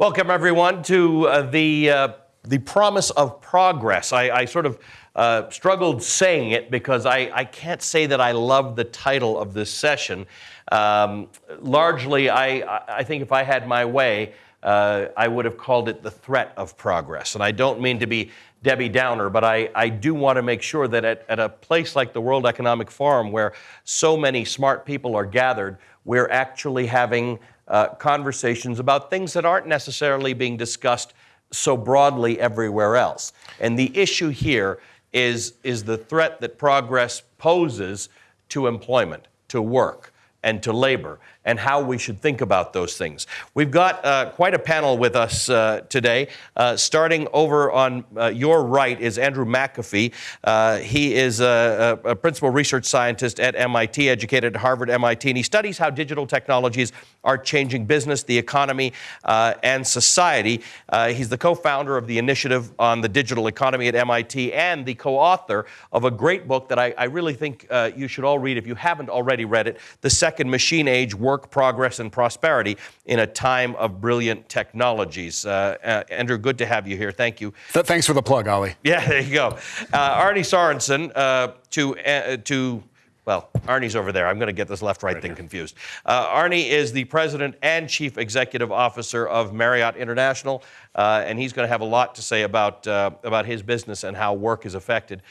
Welcome, everyone, to uh, the, uh, the promise of progress. I, I sort of uh, struggled saying it because I, I can't say that I love the title of this session. Um, largely, I, I think if I had my way, uh, I would have called it the threat of progress. And I don't mean to be Debbie Downer, but I, I do want to make sure that at, at a place like the World Economic Forum, where so many smart people are gathered, we're actually having uh, conversations about things that aren't necessarily being discussed so broadly everywhere else. And the issue here is, is the threat that progress poses to employment, to work, and to labor and how we should think about those things. We've got uh, quite a panel with us uh, today. Uh, starting over on uh, your right is Andrew McAfee. Uh, he is a, a, principal research scientist at MIT, educated at Harvard, MIT, and he studies how digital technologies are changing business, the economy, uh, and society. he's the co founder of the Initiative on the Digital Economy at MIT and the co author of a great book that I, I really think you should all read if you haven't already read it The Second Machine Age work, progress, and prosperity in a time of brilliant technologies. Uh, uh, Andrew, good to have you here. Thank you. Th- thanks for the plug, Ali. Yeah, there you go. Uh, Arne Sorenson, uh, to, uh, to well, Arne's over there. I'm going to get this left right, right thing here. confused. Uh, Arne is the president and chief executive officer of Marriott International, uh, and he's going to have a lot to say about, uh, about his business and how work is affected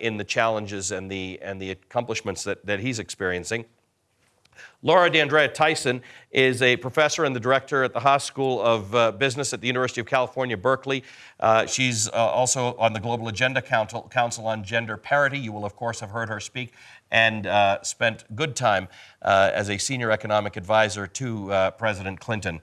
in the challenges and the, and the accomplishments that, that he's experiencing. Laura D'Andrea Tyson is a professor and the director at the Haas School of uh, Business at the University of California, Berkeley. Uh, she's uh, also on the Global Agenda Council, Council, on Gender Parity. You will, of course, have heard her speak and uh, spent good time uh, as a senior economic advisor to uh, President Clinton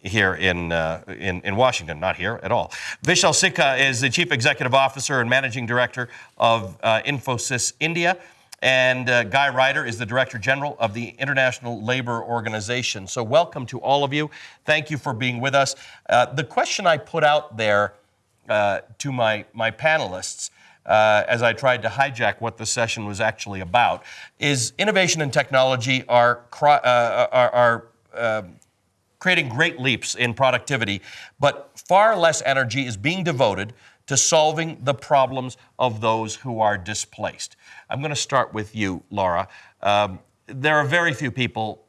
here in, uh, in, in, Washington, not here at all. Vishal Sikka is the Chief Executive Officer and Managing Director of uh, Infosys India. And uh, Guy Ryder is the Director General of the International Labor Organization. So, welcome to all of you. Thank you for being with us. Uh, the question I put out there uh, to my, my panelists uh, as I tried to hijack what the session was actually about is innovation and technology are, uh, are, are um, creating great leaps in productivity, but far less energy is being devoted to solving the problems of those who are displaced. I'm going to start with you, Laura. Um, there are very few people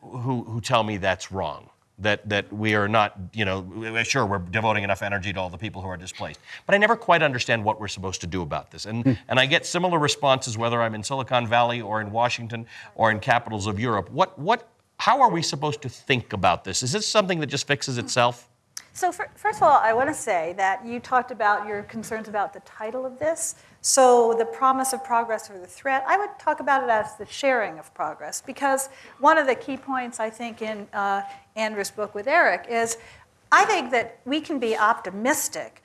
who, who tell me that's wrong. That, that we are not, you know, sure, we're devoting enough energy to all the people who are displaced. But I never quite understand what we're supposed to do about this. And, hmm. and I get similar responses whether I'm in Silicon Valley or in Washington or in capitals of Europe. What, what, how are we supposed to think about this? Is this something that just fixes itself? So for, first of all, I want to say that you talked about your concerns about the title of this. So the promise of progress or the threat, I would talk about it as the sharing of progress because one of the key points I think in uh, Andrew's book with Eric is I think that we can be optimistic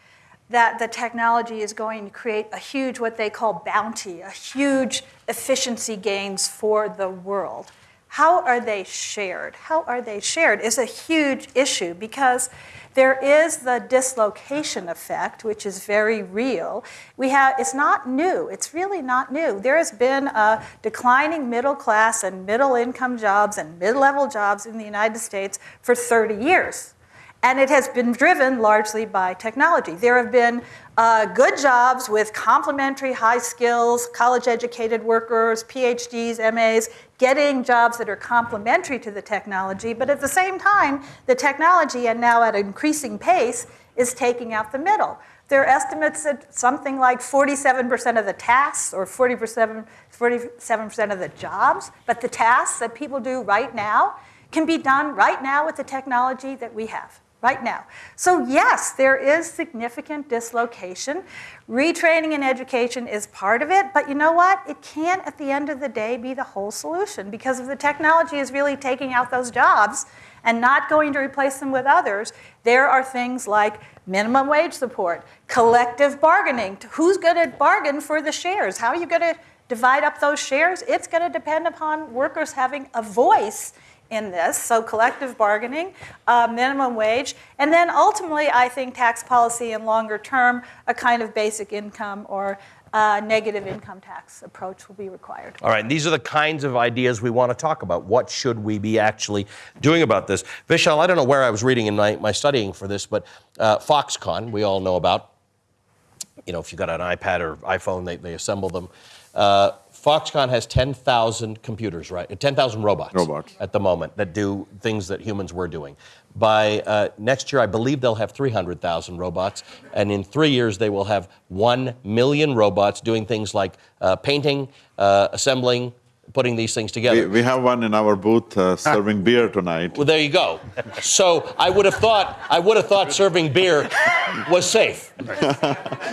that the technology is going to create a huge, what they call bounty, a huge efficiency gains for the world. How are they shared? How are they shared is a huge issue because there is the dislocation effect, which is very real. We have, it's not new. It's really not new. There has been a declining middle class and middle income jobs and mid level jobs in the United States for 30 years. And it has been driven largely by technology. There have been uh, good jobs with complementary high skills, college educated workers, PhDs, MAs, getting jobs that are complementary to the technology, but at the same time, the technology, and now at an increasing pace, is taking out the middle. There are estimates that something like 47% of the tasks or 47, 47% of the jobs, but the tasks that people do right now can be done right now with the technology that we have right now. So, yes, there is significant dislocation. Retraining and education is part of it, but you know what? It can't, at the end of the day, be the whole solution because if the technology is really taking out those jobs and not going to replace them with others, there are things like minimum wage support, collective bargaining. Who's going to bargain for the shares? How are you going to divide up those shares? It's going to depend upon workers having a voice in this, so collective bargaining, uh, minimum wage, and then ultimately, I think tax policy and longer term, a kind of basic income or uh, negative income tax approach will be required. All right, these are the kinds of ideas we want to talk about. What should we be actually doing about this? Vishal, I don't know where I was reading in my, my studying for this, but uh, Foxconn, we all know about. You know, if you got an iPad or iPhone, they, they assemble them. Uh, Foxconn has 10,000 computers, right? 10,000 robots, Robots. at the moment that do things that humans were doing. By uh, next year, I believe they'll have 300,000 robots, and in three years, they will have 1 million robots doing things like uh, painting, uh, assembling, putting these things together. We, we have one in our booth uh, serving beer tonight. Well, there you go. So I would have thought I would have thought serving beer was safe.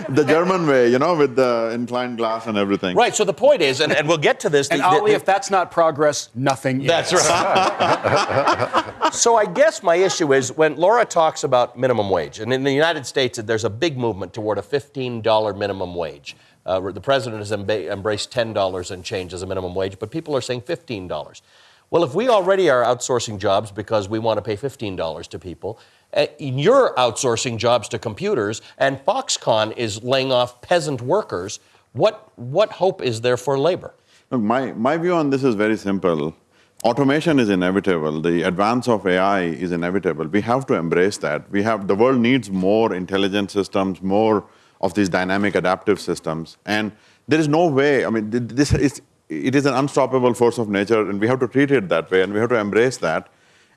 The German way, you know, with the inclined glass and everything. Right. So the point is, and, and we'll get to this. And the- the- Ali, if that's not progress, nothing is. That's right. so I guess my issue is when Laura talks about minimum wage, and in the United States, there's a big movement toward a $15 minimum wage. Uh, the president has embraced $10 and change as a minimum wage, but people are saying $15. Well, if we already are outsourcing jobs because we want to pay $15 to people, uh, you're outsourcing jobs to computers, and Foxconn is laying off peasant workers. What, what hope is there for labor? Look, my, my view on this is very simple. Automation is inevitable. The advance of AI is inevitable. We have to embrace that. We have the world needs more intelligent systems, more of these dynamic adaptive systems. And there is no way, I mean, this is it is an unstoppable force of nature, and we have to treat it that way, and we have to embrace that.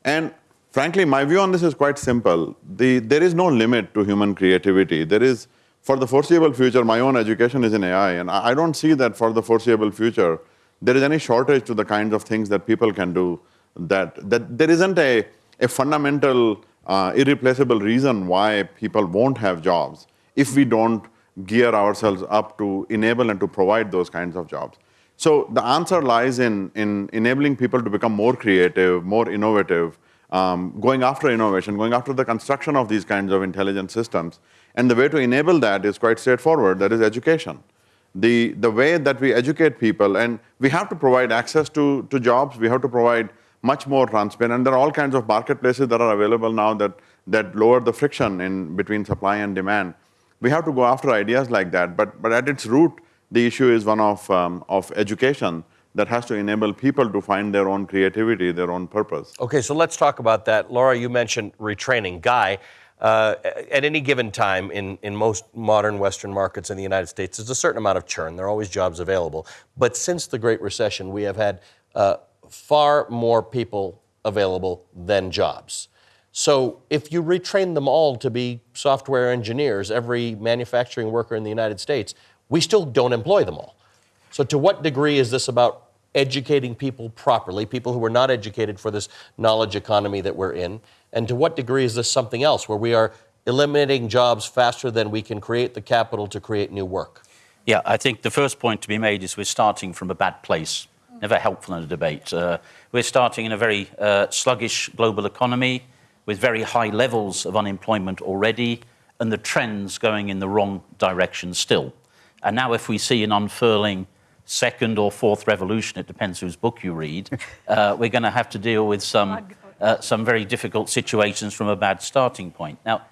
And frankly, my view on this is quite simple. The, there is no limit to human creativity. There is, for the foreseeable future, my own education is in AI, and I don't see that for the foreseeable future there is any shortage to the kinds of things that people can do. That, that there isn't a, a fundamental, uh, irreplaceable reason why people won't have jobs if we don't gear ourselves up to enable and to provide those kinds of jobs. So the answer lies in, in enabling people to become more creative, more innovative, um, going after innovation, going after the construction of these kinds of intelligent systems. And the way to enable that is quite straightforward that is education. The, the way that we educate people, and we have to provide access to, to jobs, we have to provide much more transparent. And there are all kinds of marketplaces that are available now that, that lower the friction in between supply and demand. We have to go after ideas like that. But, but at its root, the issue is one of, um, of education that has to enable people to find their own creativity, their own purpose. Okay, so let's talk about that. Laura, you mentioned retraining. Guy, uh, at any given time in, in most modern Western markets in the United States, there's a certain amount of churn. There are always jobs available. But since the Great Recession, we have had uh, far more people available than jobs. So if you retrain them all to be software engineers, every manufacturing worker in the United States, we still don't employ them all. So, to what degree is this about educating people properly, people who are not educated for this knowledge economy that we're in? And to what degree is this something else where we are eliminating jobs faster than we can create the capital to create new work? Yeah, I think the first point to be made is we're starting from a bad place. Never helpful in a debate. Uh, we're starting in a very uh, sluggish global economy with very high levels of unemployment already and the trends going in the wrong direction still. And now, if we see an unfurling second or fourth revolution, it depends whose book you read, uh, we're going to have to deal with some, uh, some very difficult situations from a bad starting point. Now,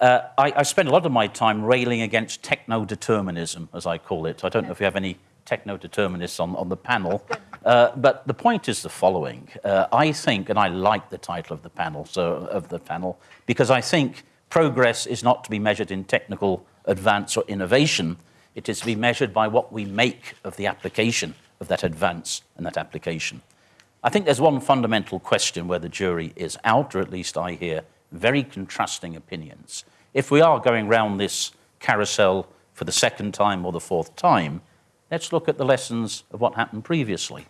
uh, I, I spend a lot of my time railing against techno determinism, as I call it. I don't know if we have any techno determinists on, on the panel, uh, but the point is the following. Uh, I think, and I like the title of the panel, so of the panel, because I think progress is not to be measured in technical advance or innovation. It is to be measured by what we make of the application of that advance and that application. I think there's one fundamental question where the jury is out, or at least I hear very contrasting opinions. If we are going round this carousel for the second time or the fourth time, let's look at the lessons of what happened previously.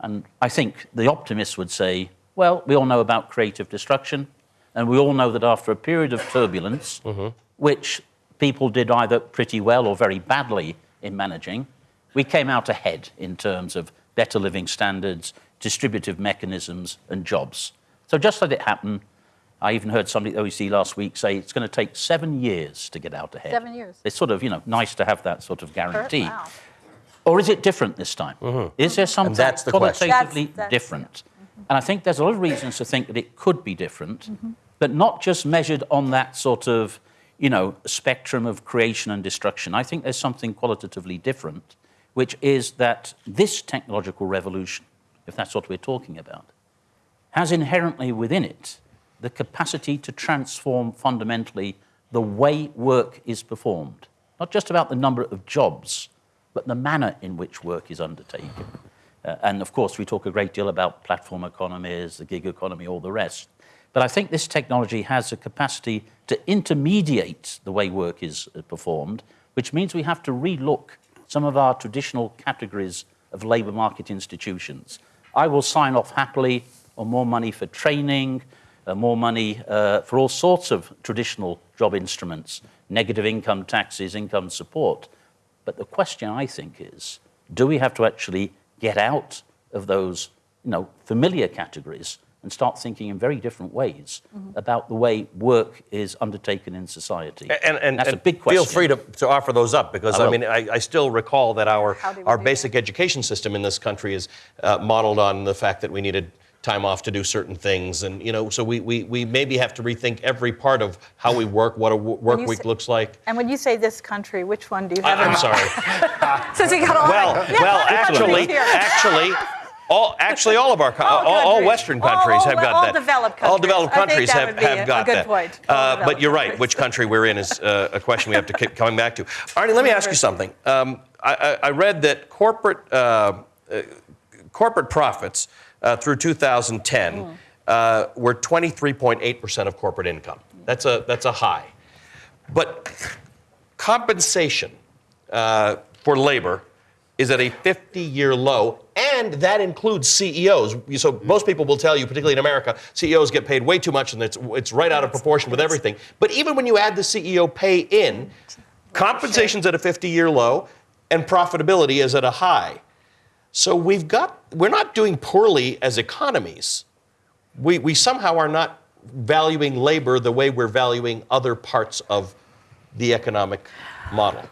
And I think the optimists would say, well, we all know about creative destruction, and we all know that after a period of turbulence, mm-hmm. which people did either pretty well or very badly in managing, we came out ahead in terms of better living standards, distributive mechanisms, and jobs. So just let it happen. I even heard somebody at OECD last week say it's going to take seven years to get out ahead. Seven years. It's sort of, you know, nice to have that sort of guarantee. Wow. Or is it different this time? Mm-hmm. Is there something that's the qualitatively That's- that's- different? Mm-hmm. And I think there's a lot of reasons to think that it could be different, mm-hmm. but not just measured on that sort of you know, spectrum of creation and destruction. I think there's something qualitatively different, which is that this technological revolution, if that's what we're talking about, has inherently within it the capacity to transform fundamentally the way work is performed. Not just about the number of jobs, but the manner in which work is undertaken. Uh, and of course, we talk a great deal about platform economies, the gig economy, all the rest. But I think this technology has a capacity to intermediate the way work is uh, performed, which means we have to relook some of our traditional categories of labour market institutions. I will sign off happily on more money for training, uh, more money uh, for all sorts of traditional job instruments, negative income taxes, income support. But the question, I think, is do we have to actually get out of those you know, familiar categories and start thinking in very different ways about the way work is undertaken in society? And, and, that's and a big question. Feel free to, to offer those up because I I, mean I, I still recall that our How do we our do basic education system in this country is uh, modeled on the fact that we needed time off to do certain things and you know so we, we, we maybe have to rethink every part of how we work what a w- work week say- looks like And when you say this country, which one do you I, have in I'm sorry Since we got all well well let's put it actually actually all, actually, all of our All all, all. Western countries all- have got all that. developed All countries. developed I countries have, have got good that. point. Uh, but you're right. Which country we're in is uh, a question we have to keep coming back to. Arne, let me ask you something. Um, I, I I read that corporate uh, uh, corporate profits uh, through 2010 Hmm. uh, were 23.8% of corporate income. That's a that's a high. But compensation uh, for labor is at a 50 year low, and that includes CEOs. So most people will tell you, particularly in America, CEOs get paid way too much and it's, it's right out of proportion with everything. But even when you add the CEO pay in, compensation's at a 50 year low, and profitability is at a high. So we've got, we're not doing poorly as economies. We, we somehow are not valuing labor the way we're valuing other parts of the economic model.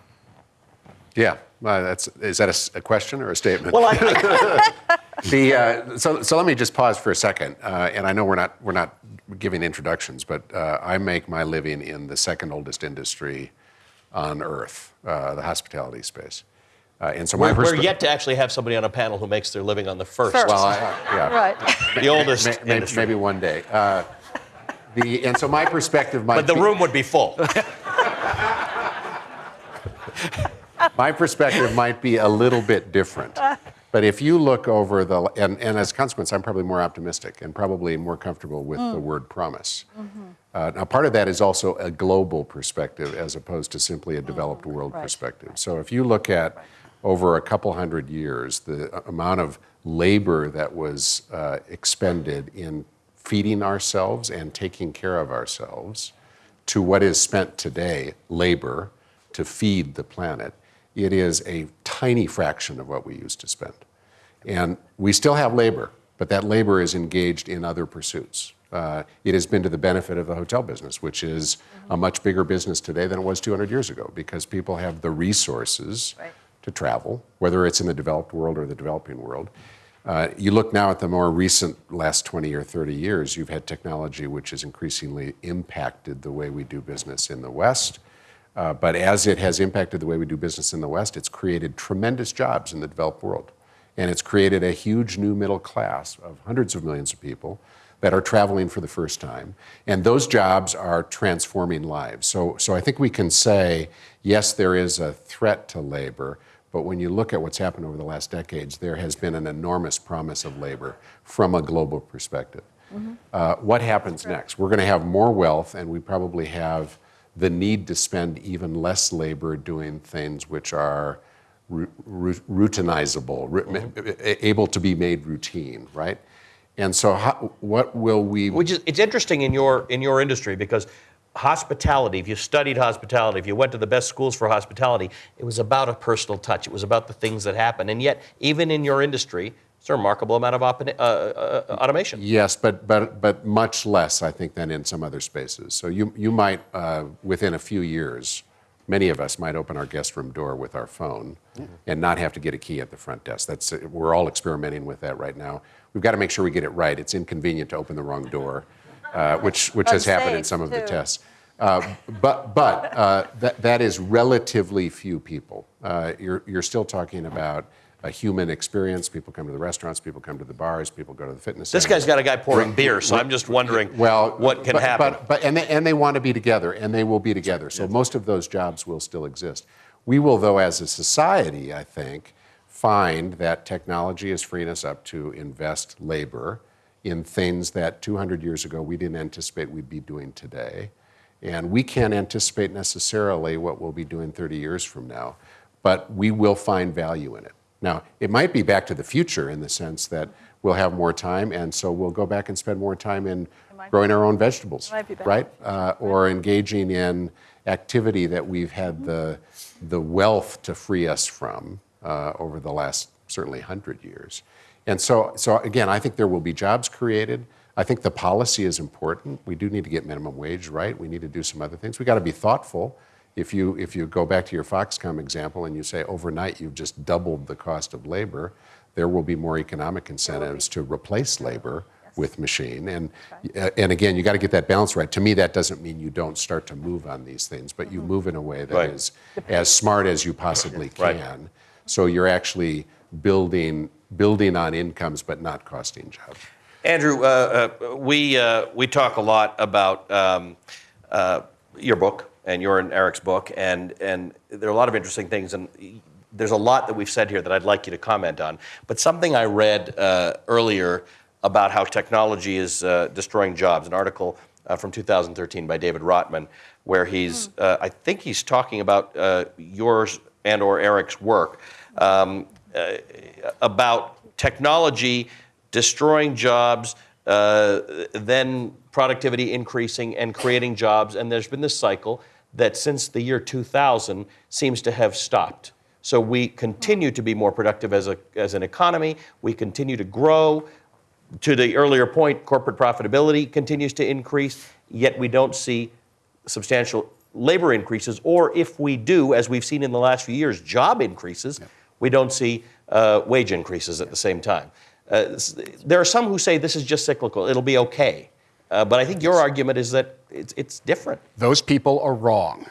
Yeah, well, that's is that a question or a statement? Well, I, the uh, so so let me just pause for a second, uh, and I know we're not we're not giving introductions, but uh, I make my living in the second oldest industry on earth, uh, the hospitality space, uh, and so my we're, we're yet to actually have somebody on a panel who makes their living on the first, First. Well, I, yeah, Right. the oldest May- may- industry. maybe one day. Uh, the and so my perspective might but the be- room would be full. My perspective might be a little bit different. But if you look over the, and, and as a consequence, I'm probably more optimistic and probably more comfortable with the word promise. Uh, now, part of that is also a global perspective as opposed to simply a developed world Right. perspective. So if you look at over a couple hundred years, the amount of labor that was uh, expended in feeding ourselves and taking care of ourselves to what is spent today, labor, to feed the planet, it is a tiny fraction of what we used to spend. And we still have labor, but that labor is engaged in other pursuits. Uh, it has been to the benefit of the hotel business, which is a much bigger business today than it was 200 years ago because people have the resources Right. to travel, whether it's in the developed world or the developing world. Uh, you look now at the more recent last 20 or 30 years, you've had technology which has increasingly impacted the way we do business in the West. Uh, but as it has impacted the way we do business in the West, it's created tremendous jobs in the developed world. And it's created a huge new middle class of hundreds of millions of people that are traveling for the first time. And those jobs are transforming lives. So, so I think we can say, yes, there is a threat to labor, but when you look at what's happened over the last decades, there has been an enormous promise of labor from a global perspective. Uh, what happens next? We're going to have more wealth, and we probably have the need to spend even less labor doing things which are routinizable, able to be made routine, right? And so, how, what will we? Which is it's interesting in your in your industry because hospitality, if you studied hospitality, if you went to the best schools for hospitality, it was about a personal touch. It was about the things that happen. And yet, even in your industry, it's a remarkable amount of op- uh, uh, uh, automation. Yes, but, but, but much less, I think, than in some other spaces. So you, you might, uh, within a few years, many of us might open our guest room door with our phone and not have to get a key at the front desk. That's, we're all experimenting with that right now. We've got to make sure we get it right. It's inconvenient to open the wrong door, uh, which, which has happened in Unsafe, some of the tests. Uh, but but uh, that, that is relatively few people. Uh, you're, you're still talking about a human experience. People come to the restaurants, people come to the bars, people go to the fitness This centers. guy's got a guy pouring beer, so I'm just wondering well, what can but, happen. But, but and they, and they want to be together, and they will be together. So most of those jobs will still exist. We will, though, as a society, I think, find that technology is freeing us up to invest labor in things that 200 years ago we didn't anticipate we'd be doing today. And we can't anticipate necessarily what we'll be doing 30 years from now, but we will find value in it. Now, it might be back to the future in the sense that we'll have more time, and so we'll go back and spend more time in growing our own vegetables, might be back. right? Uh, or engaging in activity that we've had the, the wealth to free us from uh, over the last certainly 100 years. And so, so, again, I think there will be jobs created. I think the policy is important. We do need to get minimum wage right. We need to do some other things. We got to be thoughtful. If you, if you go back to your Foxconn example and you say overnight you've just doubled the cost of labor, there will be more economic incentives to replace labor with machine. And, and again, you got to get that balance right. To me, that doesn't mean you don't start to move on these things, but you move in a way that is Right. as smart as you possibly Right. can. So you're actually building, building on incomes but not costing jobs. Andrew, uh, uh, we, uh, we talk a lot about um, uh, your book and you're in Eric's book, and, and there are a lot of interesting things, and there's a lot that we've said here that I'd like you to comment on. But something I read uh, earlier about how technology is uh, destroying jobs, an article uh, from 2013 by David Rotman, where he's, uh, I think he's talking about uh, yours and or Eric's work um, uh, about technology destroying jobs, uh, then productivity increasing and creating jobs. And there's been this cycle that since the year 2000 seems to have stopped. So we continue to be more productive as, a, as an economy, we continue to grow. To the earlier point, corporate profitability continues to increase, yet we don't see substantial labor increases, or if we do, as we've seen in the last few years, job increases, we don't see uh, wage increases at the same time. Uh, there are some who say this is just cyclical, it'll be okay. Uh, but I think your argument is that it's, it's different. Those people are wrong.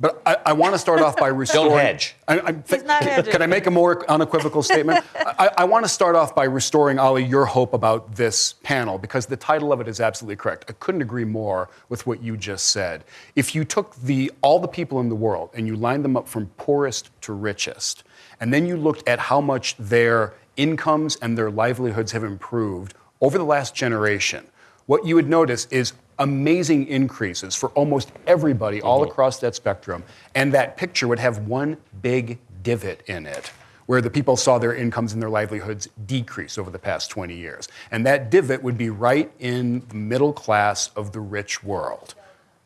But I, I want to start off by restoring. hedge. I, I'm He's not hedging. Can I make a more unequivocal statement? I, I want to start off by restoring, Ali, your hope about this panel because the title of it is absolutely correct. I couldn't agree more with what you just said. If you took the all the people in the world and you lined them up from poorest to richest, and then you looked at how much their incomes and their livelihoods have improved over the last generation, what you would notice is amazing increases for almost everybody all mm-hmm. across that spectrum. And that picture would have one big divot in it where the people saw their incomes and their livelihoods decrease over the past 20 years. And that divot would be right in the middle class of the rich world.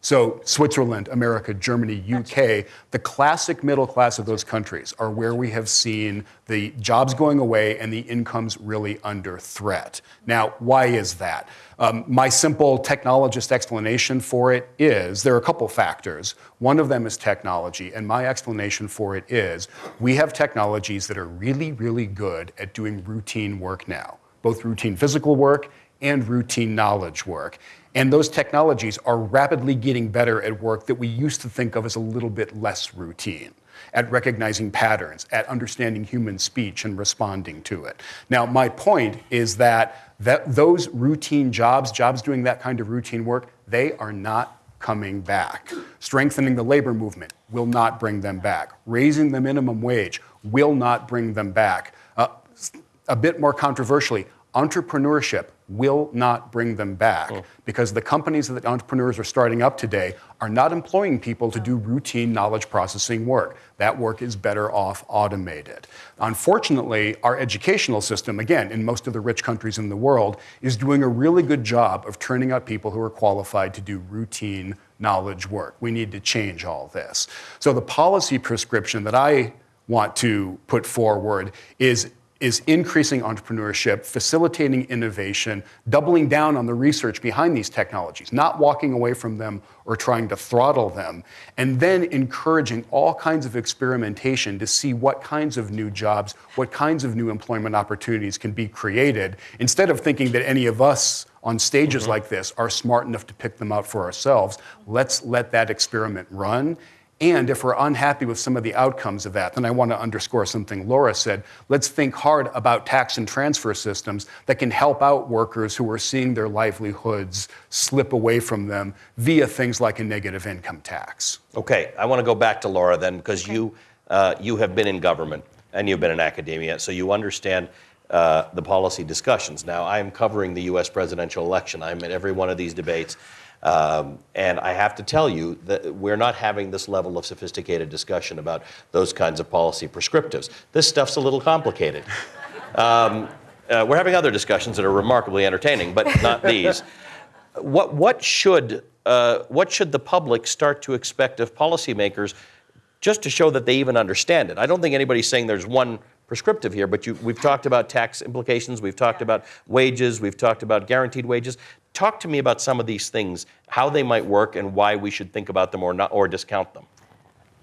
So, Switzerland, America, Germany, UK, the classic middle class of those countries are where we have seen the jobs going away and the incomes really under threat. Now, why is that? Um, my simple technologist explanation for it is there are a couple factors. One of them is technology, and my explanation for it is we have technologies that are really, really good at doing routine work now, both routine physical work and routine knowledge work. And those technologies are rapidly getting better at work that we used to think of as a little bit less routine, at recognizing patterns, at understanding human speech and responding to it. Now, my point is that, that those routine jobs, jobs doing that kind of routine work, they are not coming back. Strengthening the labor movement will not bring them back. Raising the minimum wage will not bring them back. Uh, a bit more controversially, entrepreneurship will not bring them back hmm. because the companies that entrepreneurs are starting up today are not employing people to do routine knowledge processing work. That work is better off automated. Unfortunately, our educational system, again, in most of the rich countries in the world, is doing a really good job of turning out people who are qualified to do routine knowledge work. We need to change all this. So the policy prescription that I want to put forward is is increasing entrepreneurship, facilitating innovation, doubling down on the research behind these technologies, not walking away from them or trying to throttle them, and then encouraging all kinds of experimentation to see what kinds of new jobs, what kinds of new employment opportunities can be created, instead of thinking that any of us on stages mm-hmm. like this are smart enough to pick them out for ourselves. Let's let that experiment run and if we're unhappy with some of the outcomes of that, then I want to underscore something Laura said. Let's think hard about tax and transfer systems that can help out workers who are seeing their livelihoods slip away from them via things like a negative income tax. Okay, I want to go back to Laura then, because you, uh, you have been in government and you've been in academia, so you understand uh, the policy discussions. Now, I am covering the US presidential election. I'm at every one of these debates. Um, and I have to tell you that we're not having this level of sophisticated discussion about those kinds of policy prescriptives. This stuff's a little complicated. Um, uh, we're having other discussions that are remarkably entertaining, but not these. What, what, should, uh, what should the public start to expect of policymakers just to show that they even understand it? I don't think anybody's saying there's one prescriptive here, but you, we've talked about tax implications, we've talked about wages, we've talked about guaranteed wages. Talk to me about some of these things, how they might work, and why we should think about them or not, or discount them.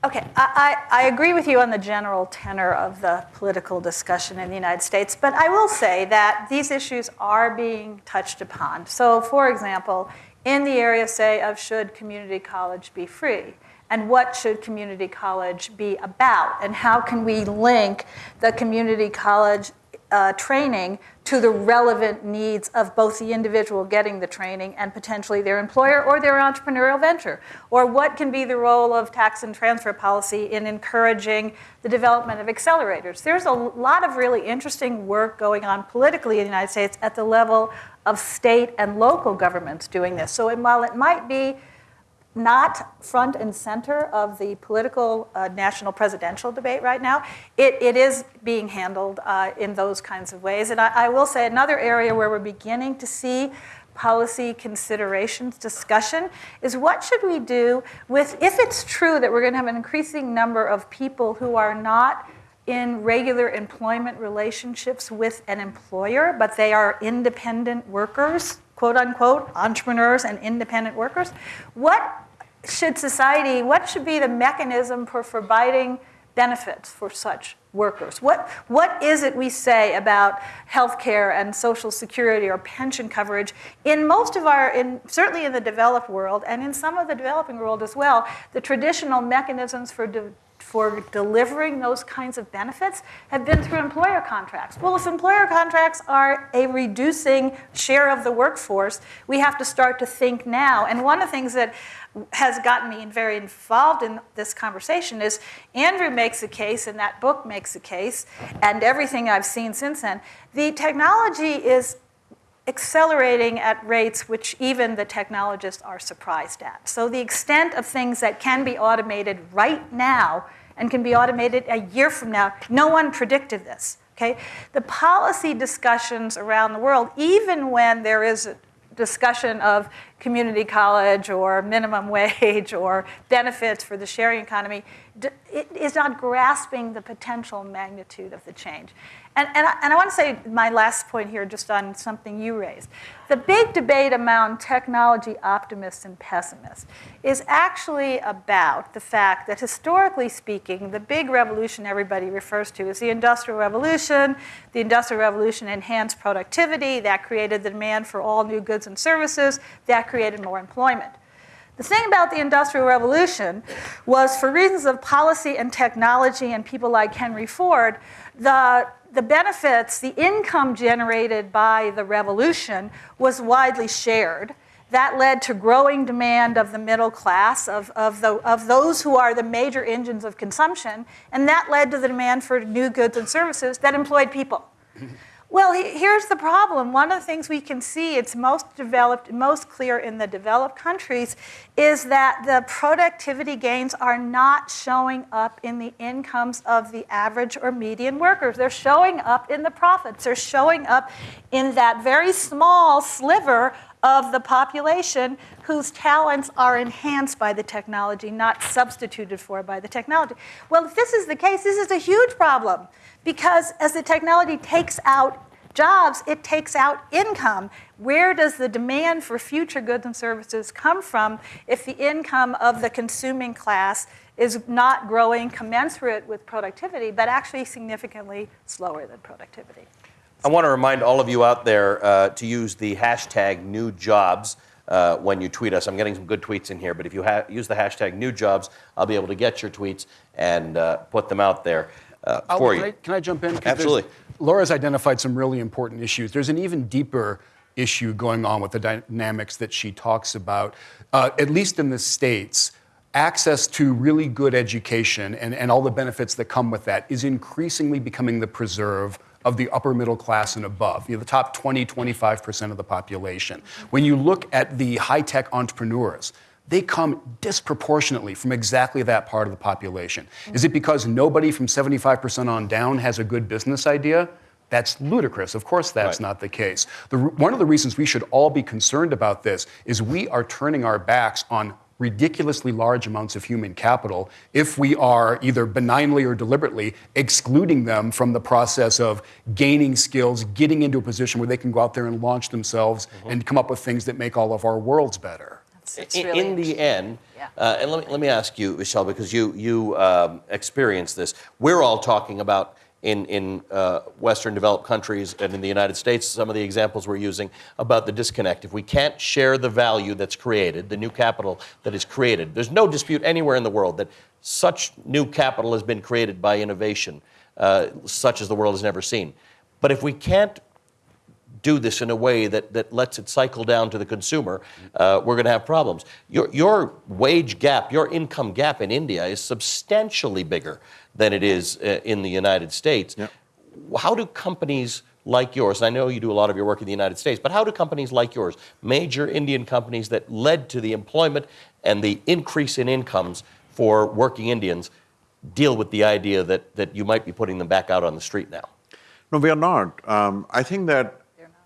Okay, I, I, I, agree with you on the general tenor of the political discussion in the United States, but I will say that these issues are being touched upon. So, for example, in the area, say, of should community college be free? And what should community college be about? And how can we link the community college uh, training to the relevant needs of both the individual getting the training and potentially their employer or their entrepreneurial venture? Or what can be the role of tax and transfer policy in encouraging the development of accelerators? There's a lot of really interesting work going on politically in the United States at the level of state and local governments doing this. So while it might be not front and center of the political uh, national presidential debate right now. It, it is being handled uh, in those kinds of ways. And I, I, will say another area where we're beginning to see policy considerations discussion is what should we do with, if it's true that we're going to have an increasing number of people who are not in regular employment relationships with an employer, but they are independent workers, quote unquote, entrepreneurs and independent workers. What should society, what should be the mechanism for providing benefits for such workers? What, what is it we say about healthcare and social security or pension coverage in most of our, in, certainly in the developed world and in some of the developing world as well, the traditional mechanisms for de- for delivering those kinds of benefits have been through employer contracts. Well, if employer contracts are a reducing share of the workforce, we have to start to think now. And one of the things that has gotten me very involved in this conversation is Andrew makes a case, and that book makes a case, and everything I've seen since then. The technology is accelerating at rates which even the technologists are surprised at. So the extent of things that can be automated right now and can be automated a year from now, no one predicted this. Okay? The policy discussions around the world, even when there is a discussion of community college or minimum wage or benefits for the sharing economy, it is not grasping the potential magnitude of the change. And, and, I, and I want to say my last point here, just on something you raised. The big debate among technology optimists and pessimists is actually about the fact that, historically speaking, the big revolution everybody refers to is the Industrial Revolution. The Industrial Revolution enhanced productivity, that created the demand for all new goods and services, that created more employment. The thing about the Industrial Revolution was, for reasons of policy and technology and people like Henry Ford, the the benefits, the income generated by the revolution was widely shared. That led to growing demand of the middle class, of, of, the, of those who are the major engines of consumption, and that led to the demand for new goods and services that employed people. Well, here's the problem. One of the things we can see, it's most developed, most clear in the developed countries, is that the productivity gains are not showing up in the incomes of the average or median workers. They're showing up in the profits. They're showing up in that very small sliver of the population whose talents are enhanced by the technology, not substituted for by the technology. Well, if this is the case, this is a huge problem because as the technology takes out jobs, it takes out income. Where does the demand for future goods and services come from if the income of the consuming class is not growing commensurate with productivity, but actually significantly slower than productivity? I want to remind all of you out there uh, to use the hashtag new jobs uh, when you tweet us. I'm getting some good tweets in here, but if you ha- use the hashtag new jobs, I'll be able to get your tweets and uh, put them out there uh, Albert, for can you. I, can I jump in? Absolutely. Laura's identified some really important issues. There's an even deeper issue going on with the dynamics that she talks about, uh, at least in the States. Access to really good education and, and all the benefits that come with that is increasingly becoming the preserve of the upper middle class and above, you know, the top 20, 25% of the population. When you look at the high tech entrepreneurs, they come disproportionately from exactly that part of the population. Is it because nobody from 75% on down has a good business idea? That's ludicrous. Of course, that's Right. not the case. The, one of the reasons we should all be concerned about this is we are turning our backs on ridiculously large amounts of human capital if we are either benignly or deliberately excluding them from the process of gaining skills, getting into a position where they can go out there and launch themselves and come up with things that make all of our worlds better. It's in, really in the end, Yeah. uh, and let me, let me ask you, Vishal, because you you um, experienced this. We're all talking about in in uh, Western developed countries and in the United States. Some of the examples we're using about the disconnect. If we can't share the value that's created, the new capital that is created, there's no dispute anywhere in the world that such new capital has been created by innovation, uh, such as the world has never seen. But if we can't do this in a way that, that lets it cycle down to the consumer, uh, we're going to have problems. Your, your wage gap, your income gap in India is substantially bigger than it is uh, in the United States. Yep. How do companies like yours, and I know you do a lot of your work in the United States, but how do companies like yours, major Indian companies that led to the employment and the increase in incomes for working Indians, deal with the idea that, that you might be putting them back out on the street now? No, we are not. Um, I think that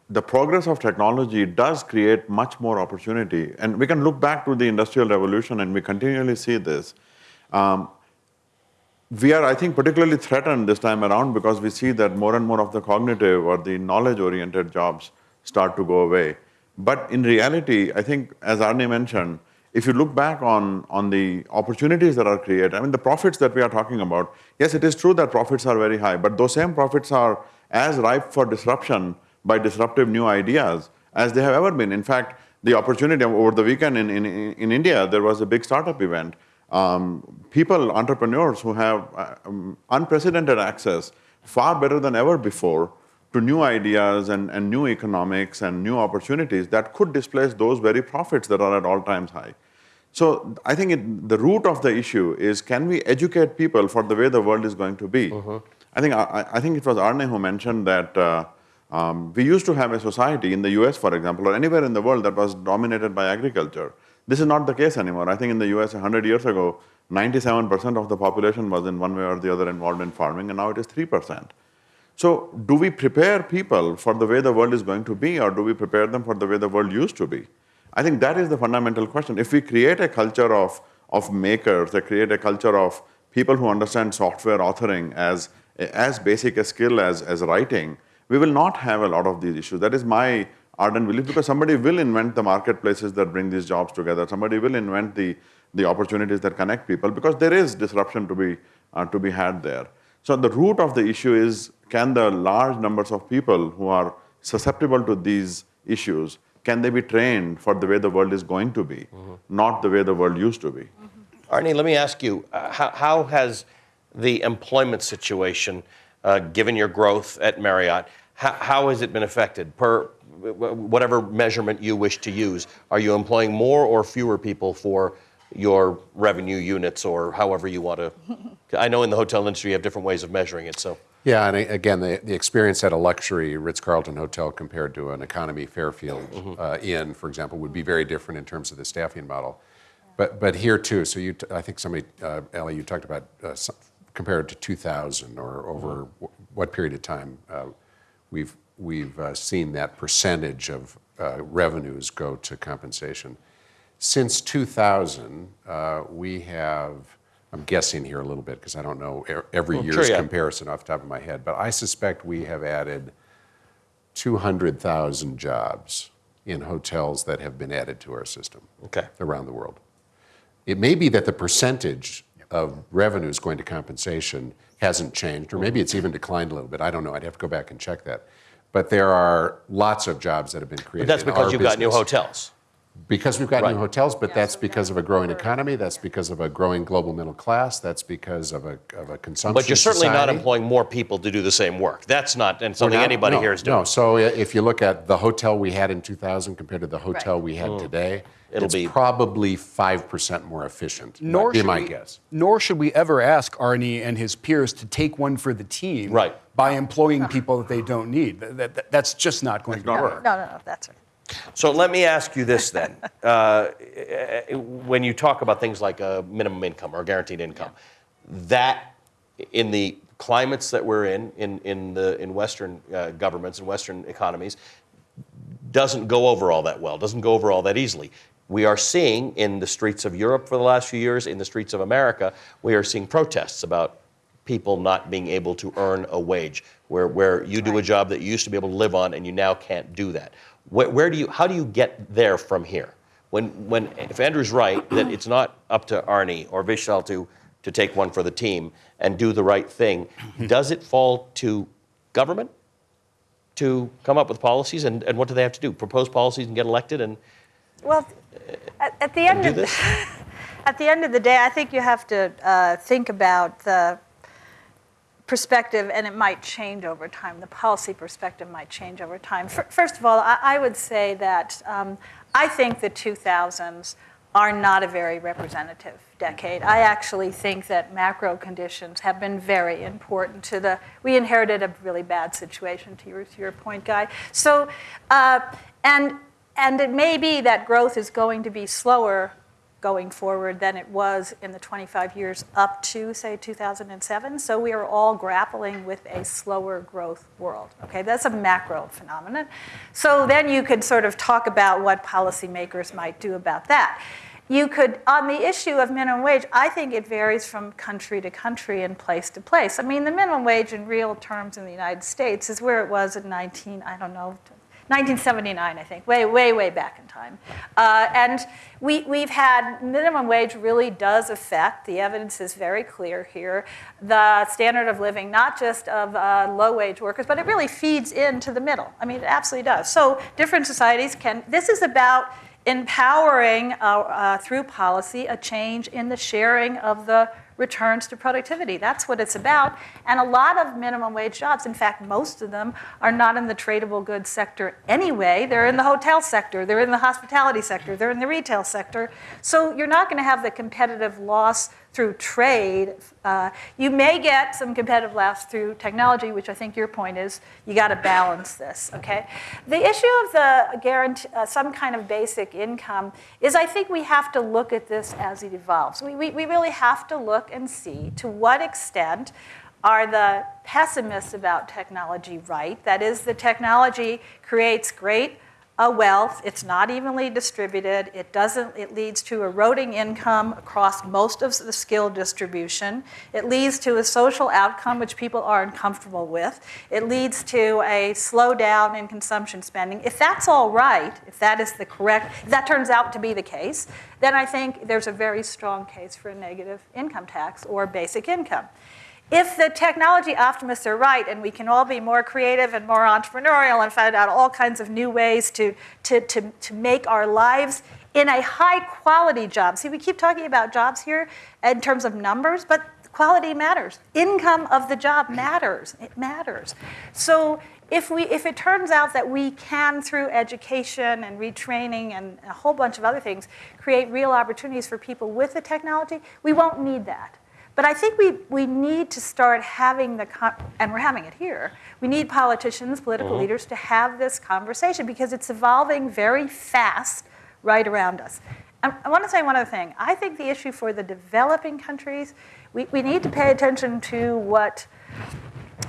the progress of technology does create much more opportunity. And we can look back to the Industrial Revolution and we continually see this. Um, we are, I think, particularly threatened this time around because we see that more and more of the cognitive or the knowledge oriented jobs start to go away. But in reality, I think, as Arne mentioned, if you look back on, on the opportunities that are created, I mean, the profits that we are talking about, yes, it is true that profits are very high, but those same profits are as ripe for disruption by disruptive new ideas as they have ever been. In fact, the opportunity over the weekend in, in, in India, there was a big startup event. Um, people, entrepreneurs who have uh, um, unprecedented access, far better than ever before, to new ideas and, and new economics and new opportunities that could displace those very profits that are at all times high. So I think it, the root of the issue is can we educate people for the way the world is going to be? I think I, I think it was Arne who mentioned that uh, um, we used to have a society in the U.S., for example, or anywhere in the world that was dominated by agriculture. This is not the case anymore. I think in the U.S. 100 years ago, 97% of the population was in one way or the other involved in farming, and now it is 3%. So, do we prepare people for the way the world is going to be, or do we prepare them for the way the world used to be? I think that is the fundamental question. If we create a culture of, of makers, they create a culture of people who understand software authoring as, as basic a skill as, as writing, we will not have a lot of these issues. That is my ardent belief because somebody will invent the marketplaces that bring these jobs together. Somebody will invent the, the opportunities that connect people because there is disruption to be, uh, to be had there. So the root of the issue is can the large numbers of people who are susceptible to these issues, can they be trained for the way the world is going to be, not the way the world used to be? Arne, let me ask you, uh, how, how has the employment situation, given your growth at Marriott, how, how has it been affected per whatever measurement you wish to use? Are you employing more or fewer people for your revenue units or however you want to? I know in the hotel industry you have different ways of measuring it, so. Yeah, and again, the, the experience at a luxury Ritz-Carlton hotel compared to an economy Fairfield uh, Inn, for example, would be very different in terms of the staffing model. But, but here too, so you, t- I think somebody, uh, Ellie, you talked about uh, some, compared to 2000 or over w- what period of time uh, we've, we've uh, seen that percentage of, uh, revenues go to compensation. Since 2000, uh, we have, I'm guessing here a little bit because I don't know every Well, year's sure, yeah. comparison off the top of my head, but I suspect we have added 200,000 jobs in hotels that have been added to our system Okay. around the world. It may be that the percentage of revenues going to compensation hasn't changed, or maybe it's even declined a little bit. I don't know. I'd have to go back and check that. But there are lots of jobs that have been created. But created. that's in because our you've got new hotels. Because we've got Right. new hotels, but Yeah, that's so because of a growing economy. That's because of a growing global middle class. That's because of a, of a consumption. But you're certainly not employing more people to do the same work. That's not and We're something not- anybody no, here is doing. No, so if you look at the hotel we had in 2000 compared to the hotel we had today, Mm. It'll it's be- probably 5% more efficient. Nor would be my we, guess. Nor should we ever ask Arne and his peers to take one for the team Right. by employing people that they don't need. That, that- that's just not going to not work. No, no, no, that's right. So let me ask you this then. Uh, when you talk about things like a minimum income or guaranteed income, that in the climates that we're in, in, in, the, in Western uh, governments and Western economies, doesn't go over all that well, doesn't go over all that easily. We are seeing in the streets of Europe for the last few years, in the streets of America, we are seeing protests about people not being able to earn a wage, where, where you do a job that you used to be able to live on and you now can't do that. Where, where do you, how do you get there from here? When, when, if Andrew's right, that it's not up to Arne or Vishal to, to take one for the team and do the right thing, does it fall to government to come up with policies? And, and what do they have to do? Propose policies and get elected? And Well, at, at the end of the, this? at the end of the day, I think you have to uh, think about the perspective, and it might change over time. The policy perspective might change over time. Fir- First of all, I, I would say that um, I think the 2000s are not a very representative decade. I actually think that macro conditions have been very important to the. We inherited a really bad situation, to your, to your point, Guy. So, uh, and and it may be that growth is going to be slower going forward than it was in the 25 years up to, say, 2007. So we are all grappling with a slower growth world. Okay, that's a macro phenomenon. So then you could sort of talk about what policymakers might do about that. You could, on the issue of minimum wage, I think it varies from country to country and place to place. I mean, the minimum wage in real terms in the United States is where it was in 19, I don't know, 1979, I think, way, way, way back in time. Uh, and we, we've had minimum wage really does affect, the evidence is very clear here, the standard of living, not just of uh, low wage workers, but it really feeds into the middle. I mean, it absolutely does. So different societies can, this is about empowering uh, uh, through policy a change in the sharing of the returns to productivity. That's what it's about. And a lot of minimum wage jobs, in fact, most of them are not in the tradable goods sector anyway. They're in the hotel sector, they're in the hospitality sector, they're in the retail sector. So you're not going to have the competitive loss through trade. Uh, you may get some competitive loss through technology, which I think your point is you got to balance this, okay? The issue of the guarantee, uh, some kind of basic income is I think we have to look at this as it evolves. We, we, we really have to look and see to what extent are the pessimists about technology right? That is, the technology creates great uh, wealth. It's not evenly distributed. It doesn't. It leads to eroding income across most of the skill distribution. It leads to a social outcome which people are uncomfortable with. It leads to a slowdown in consumption spending. If that's all right, if that is the correct, if that turns out to be the case, then I think there's a very strong case for a negative income tax or basic income. If the technology optimists are right and we can all be more creative and more entrepreneurial and find out all kinds of new ways to, to, to, to make our lives in a high quality job. See, we keep talking about jobs here in terms of numbers, but quality matters. Income of the job matters. It matters. So if, we, if it turns out that we can, through education and retraining and a whole bunch of other things, create real opportunities for people with the technology, we won't need that. But I think we, we need to start having the, and we're having it here, we need politicians, political mm-hmm. leaders to have this conversation because it's evolving very fast right around us. And I want to say one other thing. I think the issue for the developing countries, we, we need to pay attention to what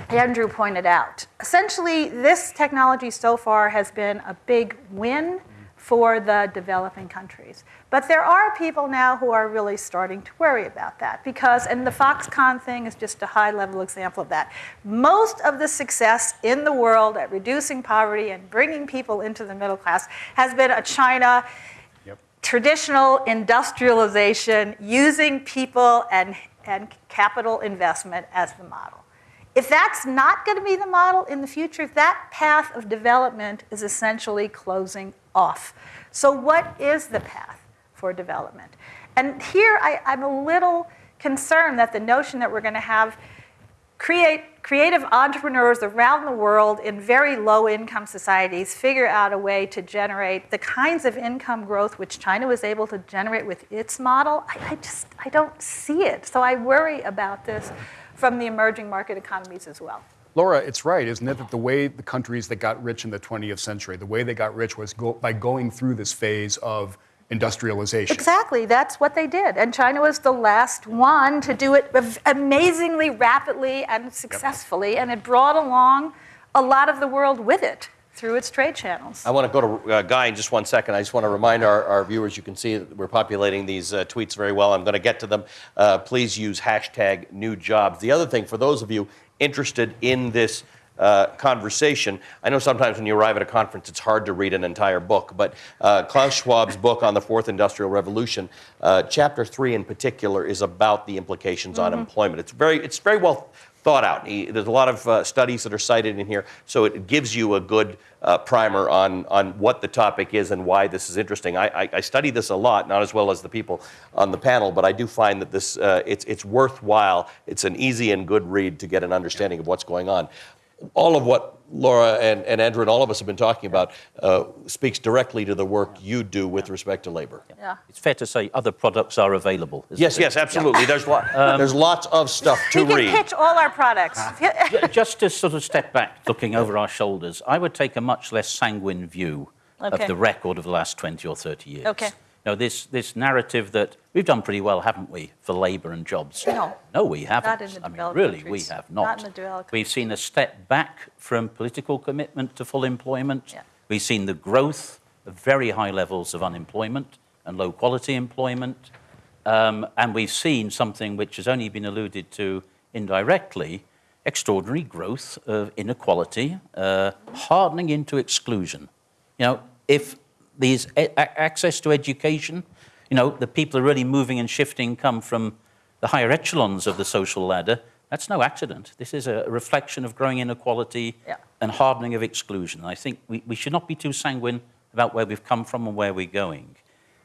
Andrew pointed out. Essentially, this technology so far has been a big win for the developing countries. But there are people now who are really starting to worry about that because, and the Foxconn thing is just a high level example of that. Most of the success in the world at reducing poverty and bringing people into the middle class has been a China traditional industrialization using people and, and capital investment as the model. If that's not going to be the model in the future, that path of development is essentially closing off. So, what is the path for development? And here I, I'm a little concerned that the notion that we're going to have create, creative entrepreneurs around the world in very low income societies figure out a way to generate the kinds of income growth which China was able to generate with its model. I, I just I don't see it. So I worry about this from the emerging market economies as well. Laura, it's right, isn't it, that the way the countries that got rich in the 20th century, the way they got rich was go, by going through this phase of industrialization. Exactly, that's what they did. And China was the last one to do it amazingly rapidly and successfully, yep. and it brought along a lot of the world with it through its trade channels. I want to go to uh, Guy in just one second. I just want to remind our, our viewers, you can see that we're populating these uh, tweets very well. I'm going to get to them. Uh, please use hashtag new jobs. The other thing, for those of you interested in this uh, conversation. I know sometimes when you arrive at a conference, it's hard to read an entire book, but uh, Klaus Schwab's book on the Fourth Industrial Revolution, uh, chapter three in particular, is about the implications mm-hmm. on employment. It's very, it's very well thought out. There's a lot of uh, studies that are cited in here, so it gives you a good uh, primer on, on what the topic is and why this is interesting. I, I, I, study this a lot, not as well as the people on the panel, but I do find that this uh, it's, it's worthwhile. It's an easy and good read to get an understanding of what's going on all of what Laura and, and Andrew and all of us have been talking about uh, speaks directly to the work you do with respect to labor. Yeah. It's fair to say other products are available. Yes, it? yes, absolutely. Yeah. There's, lo- um, there's lots of stuff to we read. We can pitch all our products. Just to sort of step back, looking over our shoulders, I would take a much less sanguine view okay. of the record of the last 20 or 30 years. Okay know, this, this narrative that we've done pretty well, haven't we, for labour and jobs? No. No, we haven't. Not in the I mean, really, countries. we have not. Not in the developed We've seen a step back from political commitment to full employment. Yeah. We've seen the growth of very high levels of unemployment and low quality employment. Um, and we've seen something which has only been alluded to indirectly extraordinary growth of inequality, uh, hardening into exclusion. You know, if these access to education. You know, the people are really moving and shifting come from the higher echelons of the social ladder. That's no accident. This is a reflection of growing inequality yeah. and hardening of exclusion. I think we, we should not be too sanguine about where we've come from and where we're going.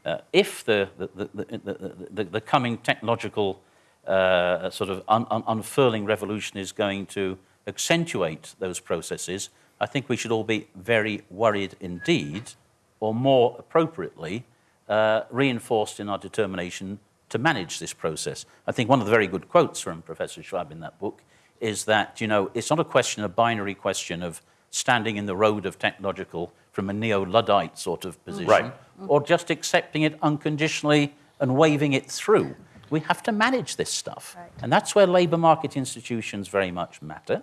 Uh, if the, the, the, the, the coming technological uh, sort of un, un, unfurling revolution is going to accentuate those processes, I think we should all be very worried indeed or more appropriately, uh, reinforced in our determination to manage this process. I think one of the very good quotes from Professor Schwab in that book is that, you know, it's not a question, a binary question of standing in the road of technological from a neo-Luddite sort of position, right. or just accepting it unconditionally and waving it through. We have to manage this stuff. Right. And that's where labour market institutions very much matter.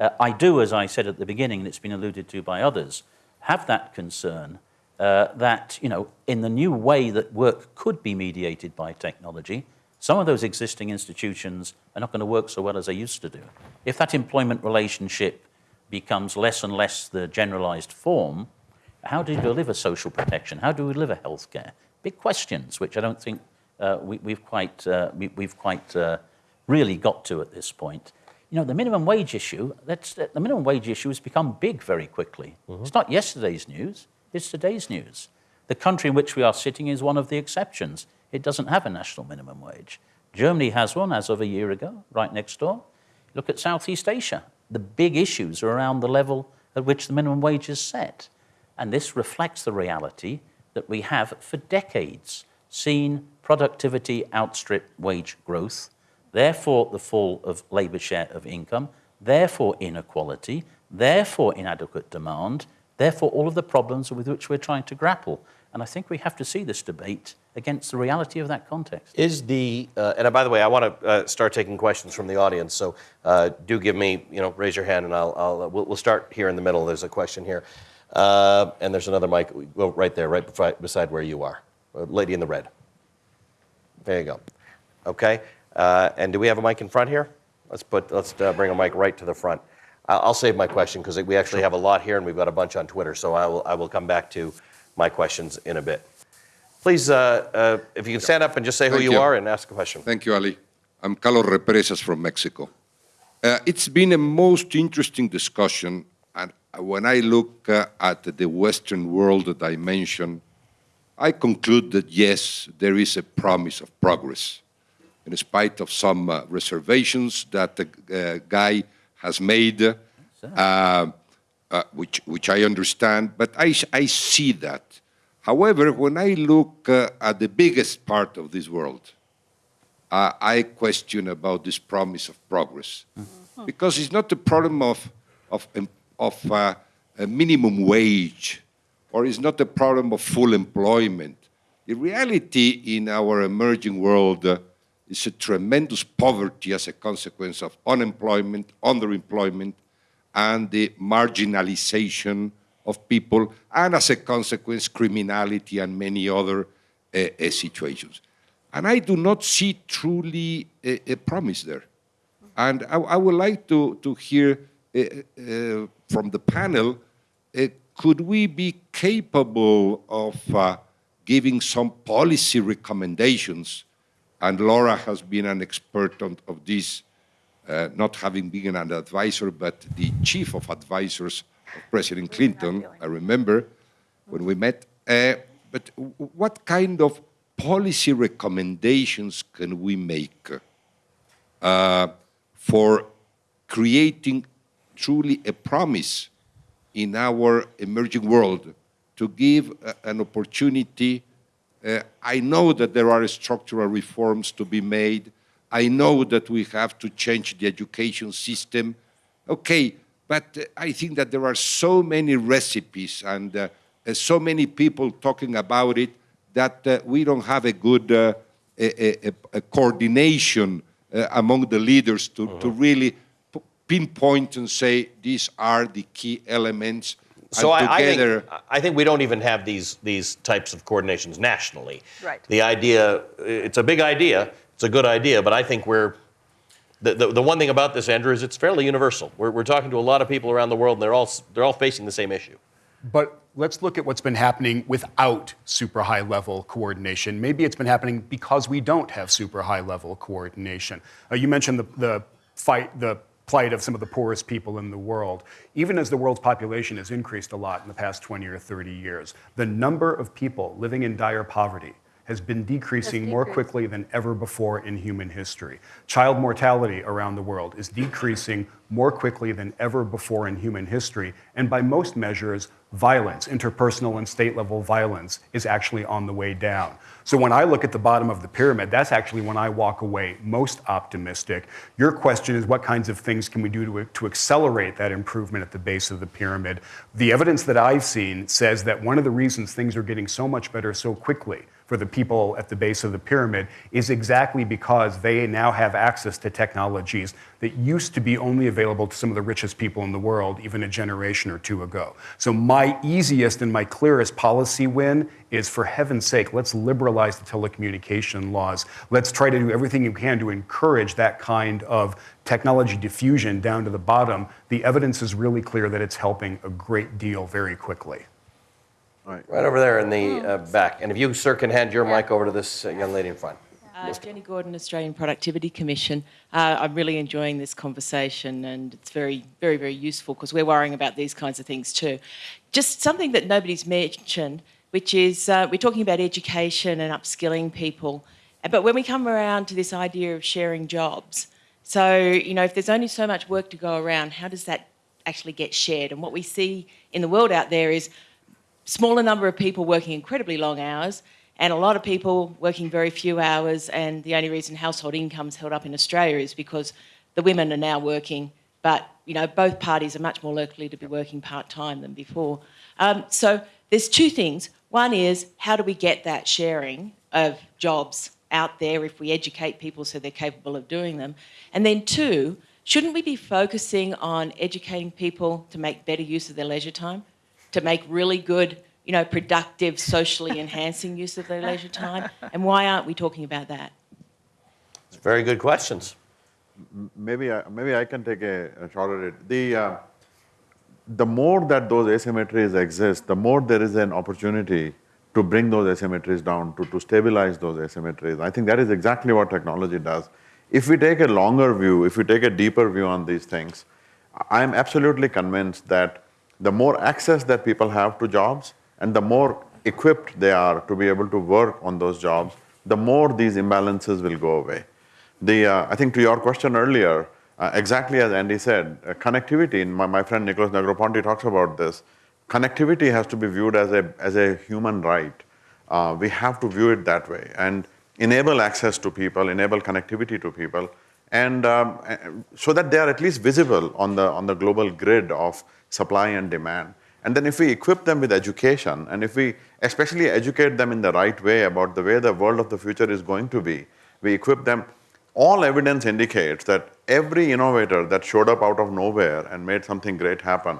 Uh, I do, as I said at the beginning, and it's been alluded to by others, have that concern uh, that, you know, in the new way that work could be mediated by technology, some of those existing institutions are not going to work so well as they used to do. If that employment relationship becomes less and less the generalized form, how do you deliver social protection? How do we deliver healthcare? Big questions, which I don't think uh, we, have quite, uh, we, have quite uh, really got to at this point. You know, the minimum wage issue, that's, the minimum wage issue has become big very quickly. Mm-hmm. It's not yesterday's news is today's news. The country in which we are sitting is one of the exceptions. It doesn't have a national minimum wage. Germany has one as of a year ago, right next door. Look at Southeast Asia. The big issues are around the level at which the minimum wage is set. And this reflects the reality that we have for decades seen productivity outstrip wage growth, therefore, the fall of labour share of income, therefore, inequality, therefore, inadequate demand, Therefore, all of the problems with which we're trying to grapple. And I think we have to see this debate against the reality of that context. Is the uh, and by the way, I want to uh, start taking questions from the audience. So uh, do give me, you know, raise your hand, and I'll, I'll we'll, we'll start here in the middle. There's a question here, uh, and there's another mic. Well, right there, right beside where you are, Uh, lady in the red. There you go. Okay. Uh, and do we have a mic in front here? Let's put let's uh, bring a mic right to the front. I'll, I'll save my question because we actually have a lot here, and we've got a bunch on Twitter. So I will I will come back to my questions in a bit. Please, uh, uh, if you can stand up and just say who you, you. are and ask a question. Thank you, Ali. I'm Carlos Represas from Mexico. Uh, it's been a most interesting discussion, and when I look uh, at the Western world dimension, I conclude that yes, there is a promise of progress, in spite of some uh, reservations that the uh, guy has made, uh, uh, which, which I understand, but I, I see that. However, when I look uh, at the biggest part of this world, uh, I question about this promise of progress. Because it's not a problem of, of, of uh, a minimum wage, or it's not a problem of full employment. The reality in our emerging world is a tremendous poverty as a consequence of unemployment, underemployment, and the marginalization of people, and as a consequence, criminality and many other uh, uh, situations. And I do not see truly a, a promise there. And I, I would like to, to hear uh, from the panel could we be capable of uh, giving some policy recommendations? And Laura has been an expert on, of this, uh, not having been an advisor, but the chief of advisors of President Clinton. I remember when we met. Uh, but what kind of policy recommendations can we make uh, for creating truly a promise in our emerging world to give uh, an opportunity. Uh, I know that there are structural reforms to be made. I know that we have to change the education system. Okay, but uh, I think that there are so many recipes and uh, uh, so many people talking about it that uh, we don't have a good uh, a, a, a coordination uh, among the leaders to, to really pinpoint and say these are the key elements. So I, I, think, I think we don't even have these these types of coordinations nationally. Right. The idea, it's a big idea, it's a good idea, but I think we're the, the, the one thing about this, Andrew, is it's fairly universal. We're, we're talking to a lot of people around the world, and they're all they're all facing the same issue. But let's look at what's been happening without super high level coordination. Maybe it's been happening because we don't have super high level coordination. Uh, you mentioned the, the fight, the plight of some of the poorest people in the world. Even as the world's population has increased a lot in the past 20 or 30 years, the number of people living in dire poverty has been decreasing more quickly than ever before in human history. Child mortality around the world is decreasing more quickly than ever before in human history. And by most measures, violence, interpersonal and state level violence, is actually on the way down. So when I look at the bottom of the pyramid, that's actually when I walk away most optimistic. Your question is what kinds of things can we do to, to accelerate that improvement at the base of the pyramid? The evidence that I've seen says that one of the reasons things are getting so much better so quickly for the people at the base of the pyramid is exactly because they now have access to technologies that used to be only available to some of the richest people in the world even a generation or two ago. So my easiest and my clearest policy win is for heaven's sake, let's liberalize the telecommunication laws. Let's try to do everything you can to encourage that kind of technology diffusion down to the bottom. The evidence is really clear that it's helping a great deal very quickly. Right over there in the uh, back. And if you, sir, can hand your mic over to this uh, young lady in front. Uh, Jenny Gordon, Australian Productivity Commission. Uh, I'm really enjoying this conversation and it's very, very, very useful because we're worrying about these kinds of things too. Just something that nobody's mentioned, which is uh, we're talking about education and upskilling people. But when we come around to this idea of sharing jobs, so, you know, if there's only so much work to go around, how does that actually get shared? And what we see in the world out there is smaller number of people working incredibly long hours and a lot of people working very few hours. And the only reason household income's held up in Australia is because the women are now working but you know both parties are much more likely to be working part-time than before. Um, so there's two things. One is how do we get that sharing of jobs out there if we educate people so they're capable of doing them? And then two, shouldn't we be focusing on educating people to make better use of their leisure time, to make really good, you know, productive, socially enhancing use of their leisure time? And why aren't we talking about that? It's Very good questions. Maybe I, maybe I can take a, a shot at it. The uh, the more that those asymmetries exist, the more there is an opportunity to bring those asymmetries down, to, to stabilize those asymmetries. I think that is exactly what technology does. If we take a longer view, if we take a deeper view on these things, I'm absolutely convinced that the more access that people have to jobs and the more equipped they are to be able to work on those jobs, the more these imbalances will go away. The, uh, I think to your question earlier, uh, exactly as Andy said, uh, connectivity, and my, my friend Nicholas Negroponte talks about this, connectivity has to be viewed as a, as a human right. Uh, we have to view it that way and enable access to people, enable connectivity to people, and um, uh, so that they are at least visible on the, on the global grid of supply and demand. And then if we equip them with education, and if we especially educate them in the right way about the way the world of the future is going to be, we equip them all evidence indicates that every innovator that showed up out of nowhere and made something great happen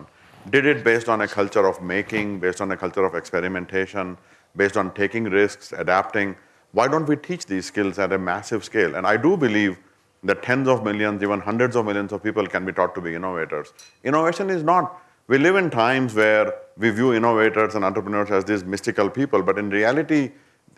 did it based on a culture of making, based on a culture of experimentation, based on taking risks, adapting. Why don't we teach these skills at a massive scale? And I do believe that tens of millions, even hundreds of millions of people can be taught to be innovators. Innovation is not, we live in times where we view innovators and entrepreneurs as these mystical people, but in reality,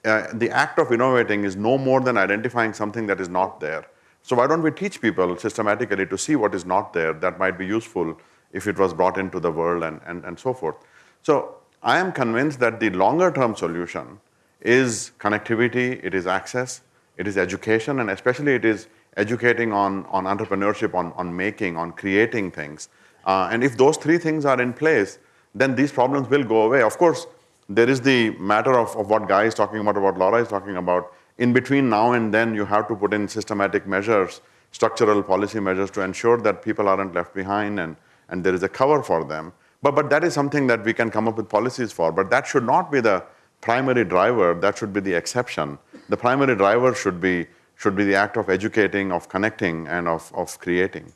uh, the act of innovating is no more than identifying something that is not there. So why don't we teach people systematically to see what is not there that might be useful if it was brought into the world and, and, and so forth. So I am convinced that the longer term solution is connectivity, it is access, it is education, and especially it is educating on, on entrepreneurship, on, on making, on creating things. Uh, and if those three things are in place, then these problems will go away. Of course, there is the matter of, of what Guy is talking about, what Laura is talking about. In between now and then, you have to put in systematic measures, structural policy measures to ensure that people aren't left behind and, and there is a cover for them. But, but that is something that we can come up with policies for. But that should not be the primary driver, that should be the exception. The primary driver should be, should be the act of educating, of connecting, and of, of creating.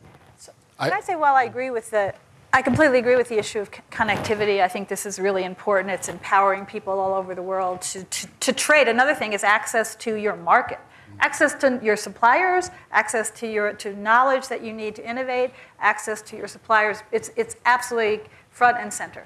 Can I say, while I agree with the, I completely agree with the issue of connectivity. I think this is really important. It's empowering people all over the world to, to, to trade. Another thing is access to your market, access to your suppliers, access to your to knowledge that you need to innovate, access to your suppliers. It's, it's absolutely front and center.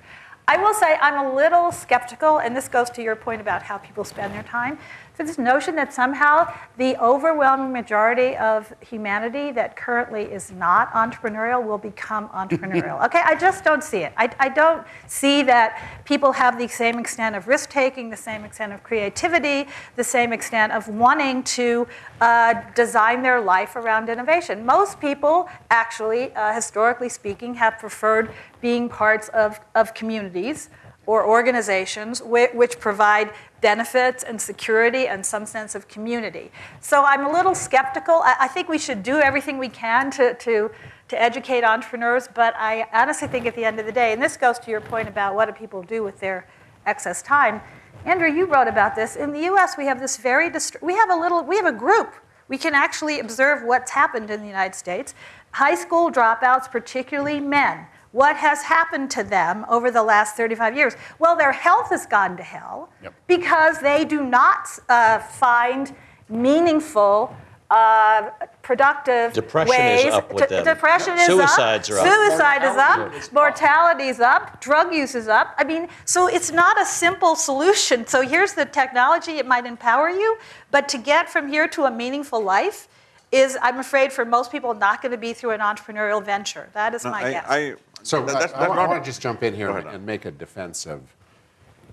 I will say I'm a little skeptical, and this goes to your point about how people spend their time. For this notion that somehow the overwhelming majority of humanity that currently is not entrepreneurial will become entrepreneurial. okay, I just don't see it. I, I don't see that people have the same extent of risk taking, the same extent of creativity, the same extent of wanting to uh, design their life around innovation. Most people, actually, uh, historically speaking, have preferred being parts of, of communities or organizations which, provide benefits and security and some sense of community. So I'm a little skeptical. I, think we should do everything we can to, to, to educate entrepreneurs, but I honestly think at the end of the day, and this goes to your point about what do people do with their excess time. Andrew, you wrote about this. In the US, we have this very, we have a little, we have a group. We can actually observe what's happened in the United States. High school dropouts, particularly men, what has happened to them over the last 35 years? Well, their health has gone to hell Yep. because they do not uh, find meaningful, uh, productive Depression is ways. up with to- them. Depression is Suicides up. are up. Suicide is up. Mortality is up. Drug use is up. I mean, so it's not a simple solution. So here's the technology. It might empower you, but to get from here to a meaningful life is, I'm afraid, for most people, not going to be through an entrepreneurial venture. That is my I, guess. I, So that- I- that's- I, that's not- want to just jump in here and, and make a defense of,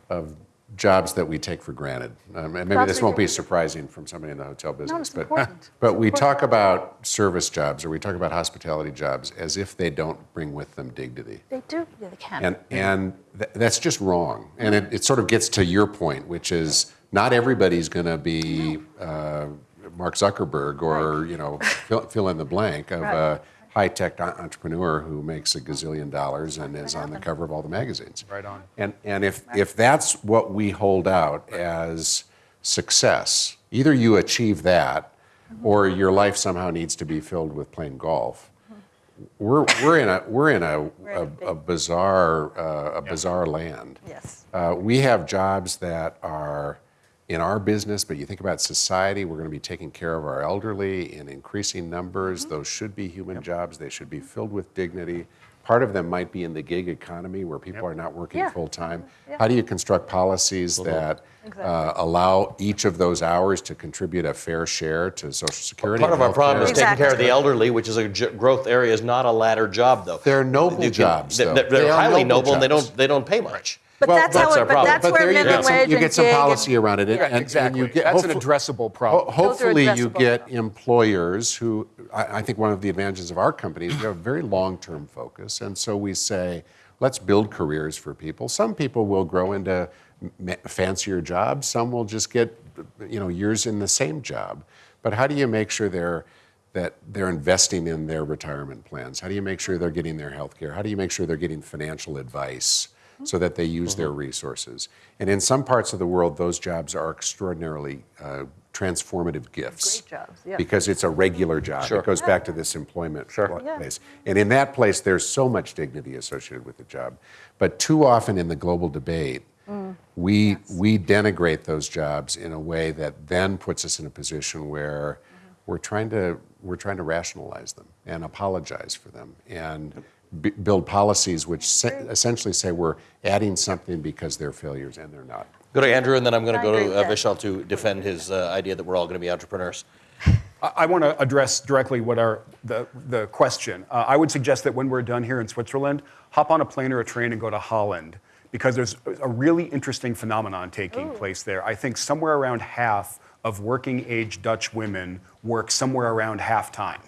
of jobs that we take for granted. Um, and maybe Jobs this won't be surprising from somebody in the hotel business, it's but important. but It's we important. talk about service jobs or we talk about hospitality jobs as if they don't bring with them dignity. they do. Yeah, they can. And, and th- that's just wrong. And it, it sort of gets to your point, which is not everybody's going to be uh, Mark Zuckerberg or, you know, fill, fill in the blank of Right. uh, high-tech entrepreneur who makes a gazillion dollars and is on the cover of all the magazines. Right on. And, and if, if that's what we hold out as success, either you achieve that or your life somehow needs to be filled with playing golf. We're, we're in a, we're in a, a a, a bizarre, uh, a bizarre land. Yes. Uh, we have jobs that are in our business, but you think about society, we're going to be taking care of our elderly in increasing numbers. Mm-hmm. Those should be human jobs. They should be filled with dignity. Part of them might be in the gig economy where people are not working Yeah. full time. Yeah. How do you construct policies that uh, allow each of those hours to contribute a fair share to Social Security? Part of our problem is healthcare? taking care of the elderly, which is a j- growth area, is not a ladder job, though. They're noble can- jobs, They're, they're They highly noble noble, and they don't they don't pay much. But Well, that's that's how our it, but problem. that's but where there you minimum get some, wage you get some gig and- policy around it. and- Yeah, and- and exactly. you get- That's an hopefully- addressable Ho- problem. Hopefully, you addressable. get employers who, I, I think one of the advantages of our company is we have a very long term focus. And so we say, let's build careers for people. Some people will grow into m- fancier jobs, some will just get you know, years in the same job. But how do you make sure they're, that they're investing in their retirement plans? How do you make sure they're getting their health care? How do you make sure they're getting financial advice? So that they use their resources. And in some parts of the world, those jobs are extraordinarily uh, transformative gifts. Great jobs, yeah. Because it's a regular job. Sure. It goes back to this employment pl- Yeah. And in that place, there's so much dignity associated with the job. But too often in the global debate, Mm. we, we denigrate those jobs in a way that then puts us in a position where Mm-hmm. we're trying to we're trying to rationalize them and apologize for them and b- build policies which se- essentially say we're adding something because they're failures and they're not. Go to Andrew, and then I'm going to go to uh. Vishal to defend his uh, idea that we're all going to be entrepreneurs. I, I want to address directly what are the, the question. Uh, I would suggest that when we're done here in Switzerland, hop on a plane or a train and go to Holland because there's a really interesting phenomenon taking place there. I think somewhere around half of working age Dutch women work somewhere around half time.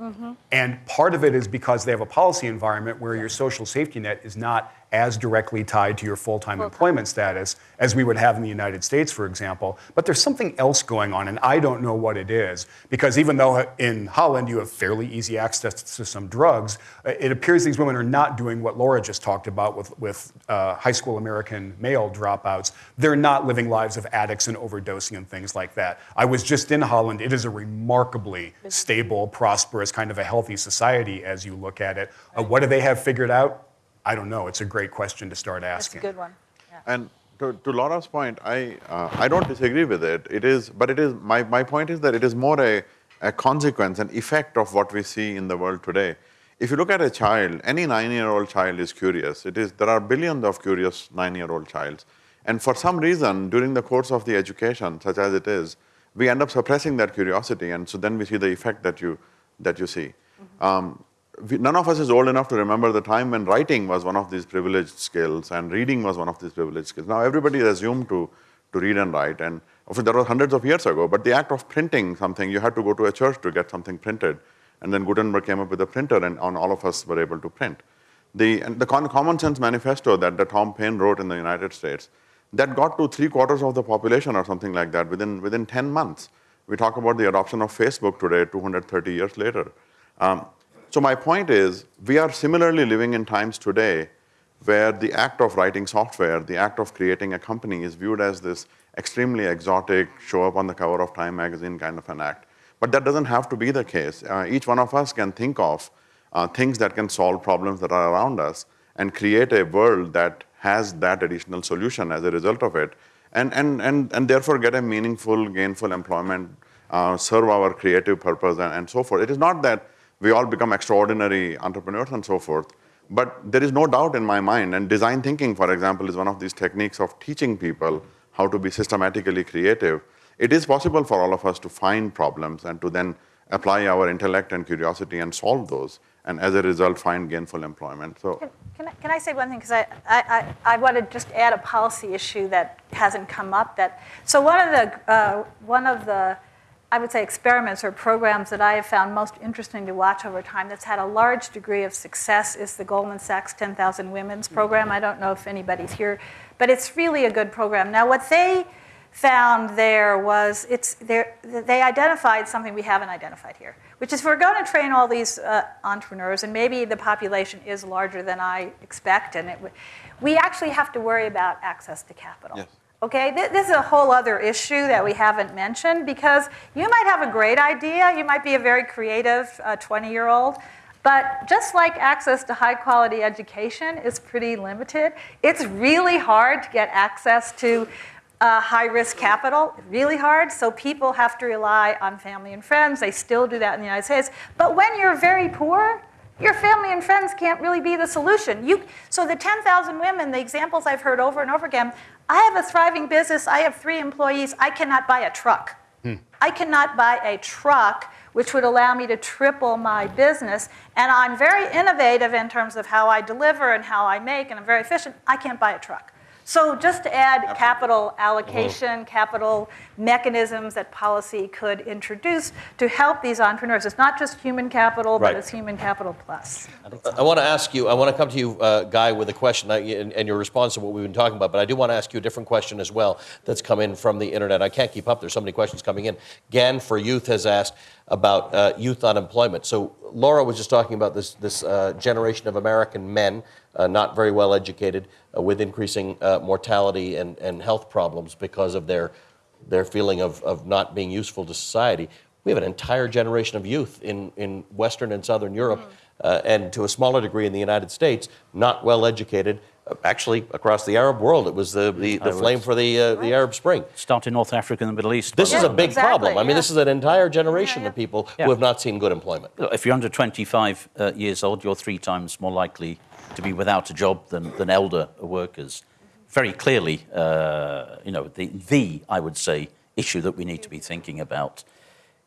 Mm-hmm. And part of it is because they have a policy environment where your social safety net is not as directly tied to your full time employment status as we would have in the United States, for example. But there's something else going on, and I don't know what it is. Because even though in Holland you have fairly easy access to some drugs, uh, it appears these women are not doing what Laura just talked about with, with uh, high school American male dropouts. They're not living lives of addicts and overdosing and things like that. I was just in Holland. It is a remarkably stable, prosperous, kind of a healthy society as you look at it. Uh, what do they have figured out? I don't know. It's a great question to start asking. That's a good one. Yeah. And to, to Laura's point, I, uh, I don't disagree with it. It is, but it is, my, my point is that it is more a, a consequence, an effect of what we see in the world today. If you look at a child, any nine-year-old child is curious. It is, there are billions of curious nine-year-old childs. And for some reason, during the course of the education, such as it is, we end up suppressing that curiosity, and so then we see the effect that you, that you see. Um, none of us is old enough to remember the time when writing was one of these privileged skills and reading was one of these privileged skills. Now everybody is assumed to, to read and write, and of course that was hundreds of years ago. But the act of printing something, you had to go to a church to get something printed, and then Gutenberg came up with a printer, and, all of us were able to print. The, the Common Sense Manifesto that, that Tom Paine wrote in the United States, that got to three quarters of the population or something like that within, within 10 months. We talk about the adoption of Facebook today, 230 years later. Um, so my point is, we are similarly living in times today where the act of writing software, the act of creating a company is viewed as this extremely exotic, show up on the cover of Time magazine kind of an act. But that doesn't have to be the case. Uh, each one of us can think of uh, things that can solve problems that are around us and create a world that has that additional solution as a result of it, and, and, and, and therefore get a meaningful, gainful employment, uh, serve our creative purpose, and, and so forth. It is not that we all become extraordinary entrepreneurs and so forth, but there is no doubt in my mind, and design thinking, for example, is one of these techniques of teaching people how to be systematically creative. It is possible for all of us to find problems and to then apply our intellect and curiosity and solve those, and as a result, find gainful employment. So. Can, can, I, can I say one thing? Because I, I, I, I want to just add a policy issue that hasn't come up. That so one of the uh, one of the I would say experiments or programs that I have found most interesting to watch over time that's had a large degree of success is the Goldman Sachs 10,000 Women's program. I don't know if anybody's here, but it's really a good program. Now, what they found there was it's there they identified something we haven't identified here which is we're going to train all these uh, entrepreneurs and maybe the population is larger than i expect and it, we actually have to worry about access to capital Yes. Okay, this is a whole other issue that we haven't mentioned because you might have a great idea, you might be a very creative 20 year old, but just like access to high quality education is pretty limited, it's really hard to get access to uh, high risk capital, really hard. So people have to rely on family and friends. They still do that in the United States. But when you're very poor, your family and friends can't really be the solution. You, so the 10,000 women, the examples I've heard over and over again, I have a thriving business, I have three employees, I cannot buy a truck. Hmm. I cannot buy a truck which would allow me to triple my business. And I'm very innovative in terms of how I deliver and how I make, and I'm very efficient. I can't buy a truck. So just to add capital allocation, capital mechanisms that policy could introduce to help these entrepreneurs. It's not just human capital, Right. but it's human capital plus. I want to ask you, I want to come to you, uh, Guy, with a question I- and, and your response to what we've been talking about, but I do want to ask you a different question as well that's come in from the internet. I can't keep up, there's so many questions coming in. Gan for Youth has asked about uh, youth unemployment. So Laura was just talking about this, this uh, generation of American men, not very well educated, uh, with increasing uh, mortality and, and health problems because of their, their feeling of, of not being useful to society. We have an entire generation of youth in, in Western and Southern Europe, uh, and to a smaller degree in the United States, not well educated. Uh, Actually, across the Arab world, it was the, the, the flame for the, uh, the Arab Spring. Start in North Africa and the Middle East. This is a big exactly, problem. I mean, yeah. this is an entire generation yeah. of people Yeah. who have not seen good employment. Look, If you're under 25 uh, years old, you're three times more likely to be without a job than, than elder workers. Very clearly, uh, you know, the, the, I would say, issue that we need to be thinking about.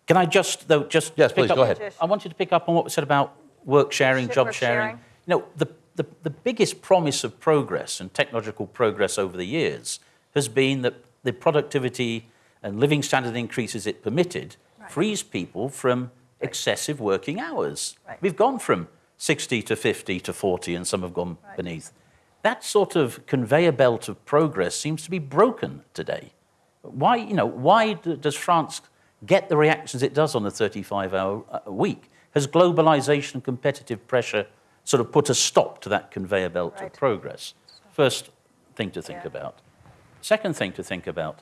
Can I just, though, just Yes, please, up, go ahead. I wanted to pick up on what was said about work sharing, Sh- job sharing. sharing. You know, the, the, the biggest promise of progress and technological progress over the years has been that the productivity and living standard increases it permitted frees people from excessive working hours. Right. We've gone from 60 to 50 to 40, and some have gone beneath. That sort of conveyor belt of progress seems to be broken today. Why, you know, why does France get the reactions it does on the 35-hour uh, week? Has globalization and competitive pressure sort of put a stop to that conveyor belt Right. of progress? First thing to think Yeah. about. Second thing to think about.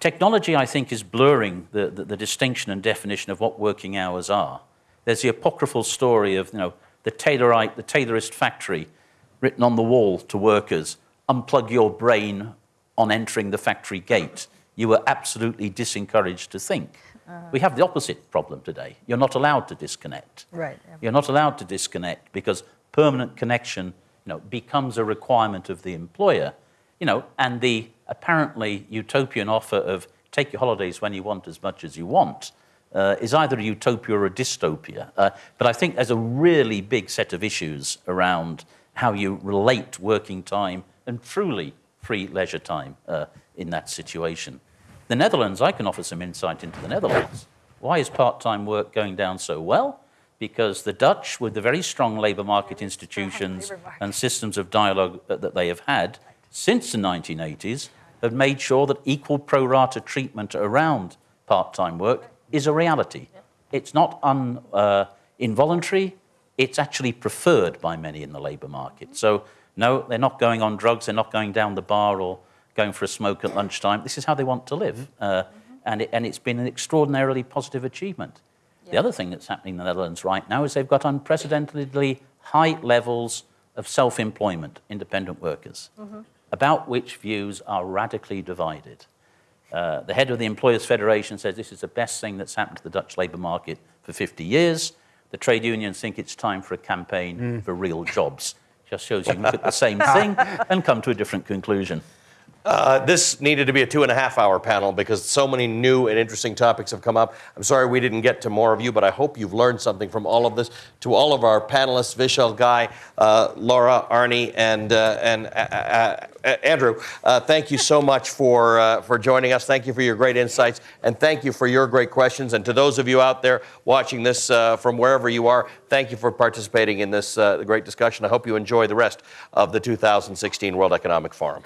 Technology, I think, is blurring the, the, the distinction and definition of what working hours are. There's the apocryphal story of, you know, the Taylorite, the Taylorist factory, written on the wall to workers, unplug your brain on entering the factory gate. You were absolutely disencouraged to think. Uh. We have the opposite problem today. You're not allowed to disconnect. Right. You're not allowed to disconnect because permanent connection you know, becomes a requirement of the employer. You know, and the apparently utopian offer of take your holidays when you want as much as you want uh, is either a utopia or a dystopia. Uh, but I think there's a really big set of issues around how you relate working time and truly free leisure time uh, in that situation. The Netherlands, I can offer some insight into the Netherlands. Why is part time work going down so well? Because the Dutch, with the very strong labour market institutions labour market. and systems of dialogue that that they have had since the 1980s, have made sure that equal pro rata treatment around part time work is a reality. It's not un, uh, involuntary, it's actually preferred by many in the labour market. So, no, they're not going on drugs, they're not going down the bar or going for a smoke at lunchtime. This is how they want to live. Uh, and, it, and it's been an extraordinarily positive achievement. The other thing that's happening in the Netherlands right now is they've got unprecedentedly high levels of self employment, independent workers, about which views are radically divided. Uh, the head of the Employers Federation says this is the best thing that's happened to the Dutch labour market for 50 years. The trade unions think it's time for a campaign for real jobs. Just shows you can look at the same thing and come to a different conclusion. Uh, this needed to be a two and a half hour panel because so many new and interesting topics have come up. I'm sorry we didn't get to more of you, but I hope you've learned something from all of this. To all of our panelists, Vishal, Guy, uh, Laura, Arne, and, uh, and uh, uh, uh, Andrew, thank you so much for, for joining us. Thank you for your great insights, and thank you for your great questions. And to those of you out there watching this from wherever you are, thank you for participating in this great discussion. I hope you enjoy the rest of the 2016 World Economic Forum.